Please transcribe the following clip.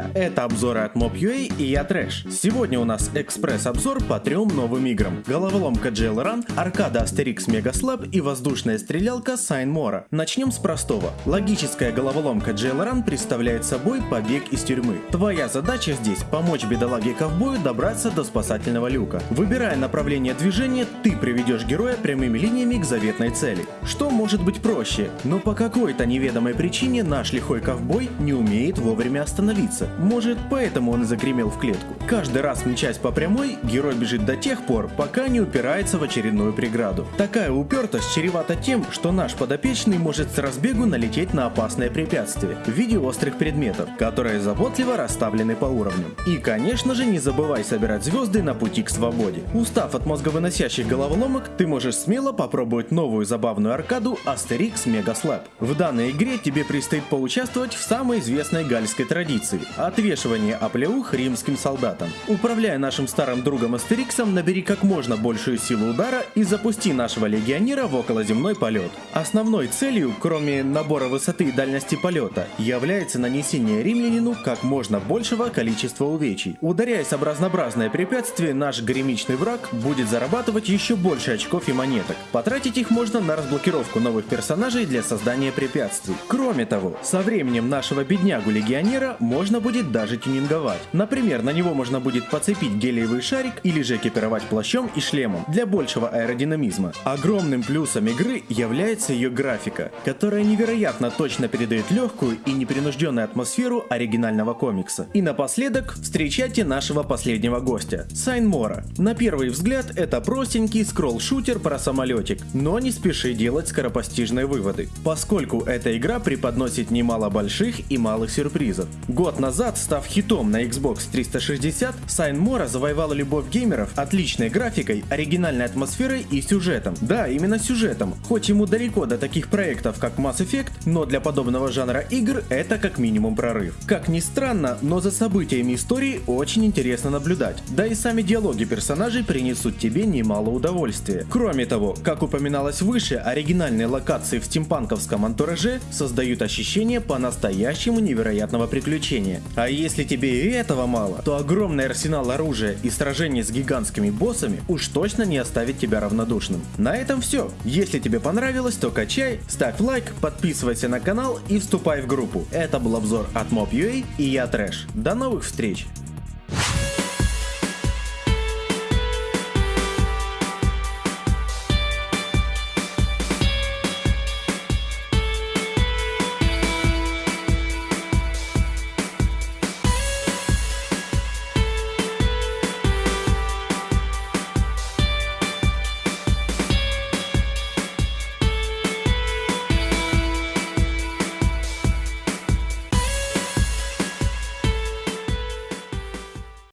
друзья! Это обзоры от Mob.ua и я Трэш. Сегодня у нас экспресс-обзор по трем новым играм. Головоломка Jail Run, аркада Asterix Mega Slab и воздушная стрелялка Mora. Начнем с простого. Логическая головоломка Jail Run представляет собой побег из тюрьмы. Твоя задача здесь помочь бедолаге-ковбою добраться до спасательного люка. Выбирая направление движения, ты приведешь героя прямыми линиями к заветной цели. Что может быть проще? Но по какой-то неведомой причине наш лихой ковбой не умеет вовремя остановиться. Может, поэтому он и загремел в клетку. Каждый раз мчась по прямой, герой бежит до тех пор, пока не упирается в очередную преграду. Такая упертость чревата тем, что наш подопечный может с разбегу налететь на опасное препятствие в виде острых предметов, которые заботливо расставлены по уровням. И, конечно же, не забывай собирать звезды на пути к свободе. Устав от мозговыносящих головоломок, ты можешь смело попробовать новую забавную аркаду Asterix Mega Slab. В данной игре тебе предстоит поучаствовать в самой известной гальской традиции – отвешивание оплеух римским солдатам. Управляя нашим старым другом Астериксом, набери как можно большую силу удара и запусти нашего легионера в околоземной полет. Основной целью, кроме набора высоты и дальности полета, является нанесение римлянину как можно большего количества увечий. Ударяясь об разнообразное препятствие, наш гремичный враг будет зарабатывать еще больше очков и монеток. Потратить их можно на разблокировку новых персонажей для создания препятствий. Кроме того, со временем нашего беднягу-легионера можно будет даже тюнинговать. Например, на него можно будет подцепить гелиевый шарик или же экипировать плащом и шлемом для большего аэродинамизма. Огромным плюсом игры является ее графика, которая невероятно точно передает легкую и непринужденную атмосферу оригинального комикса. И напоследок встречайте нашего последнего гостя, Sine Mora. На первый взгляд это простенький скролл-шутер про самолетик, но не спеши делать скоропостижные выводы, поскольку эта игра преподносит немало больших и малых сюрпризов. Год назад, став хитом на Xbox 360, Сайн Мора завоевала любовь геймеров отличной графикой, оригинальной атмосферой и сюжетом. Да, именно сюжетом. Хоть ему далеко до таких проектов, как Mass Effect, но для подобного жанра игр это как минимум прорыв. Как ни странно, но за событиями истории очень интересно наблюдать. Да и сами диалоги персонажей принесут тебе немало удовольствия. Кроме того, как упоминалось выше, оригинальные локации в стимпанковском антураже создают ощущение по-настоящему невероятного приключения. А если тебе и этого мало, то огромный арсенал оружия и сражения с гигантскими боссами уж точно не оставит тебя равнодушным. На этом все. Если тебе понравилось, то качай, ставь лайк, подписывайся на канал и вступай в группу. Это был обзор от Mob.ua и я Трэш. До новых встреч!